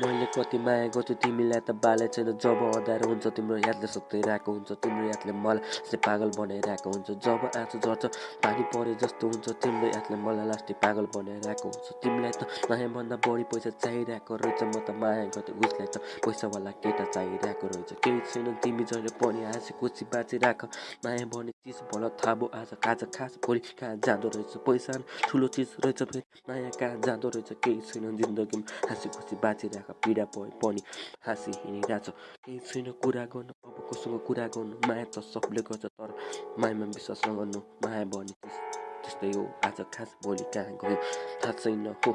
मैले कति माया गर्छु तिमीलाई त बालै छैन। जब अँध्यारो हुन्छ तिम्रो यादले सताइरहेको हुन्छ। तिम्रो यादले मलाई पागल बनाइरहेको हुन्छ। जब आँसु झर्छ पानी परे जस्तो हुन्छ। तिम्रो यादले मलाई लास्टै पागल बनाइरहेको हुन्छ। तिमीलाई त मायाभन्दा बढी पैसा चाहिरहेको रहेछ। म त माया गर्दै उसलाई त पैसावाला केटा चाहिरहेको रहेछ। केही छैन तिमी जहिले पनि हाँसी खुसी बाँचिराख माया भन्ने चिज भल भयो आज आज खास भोलि कहाँ जाँदो रहेछ? पैसा ठुलो चिज रहेछ फेरि। माया कहाँ जाँदो रहेछ? केही छैन जिन्दगीमा। हाँसी खुसी बाँचिरहेको पीडा भए पनि हाँसी हिँडिरहेछ केही छैन कुरा गर्नु अब कोसँग कुरा गर्नु माया त सबले गर्छ तर मायामा विश्वास नगर्नु माया भन्ने त्यस्तै हो आज खास भोलि कहाँ गयो थाहा छैन हो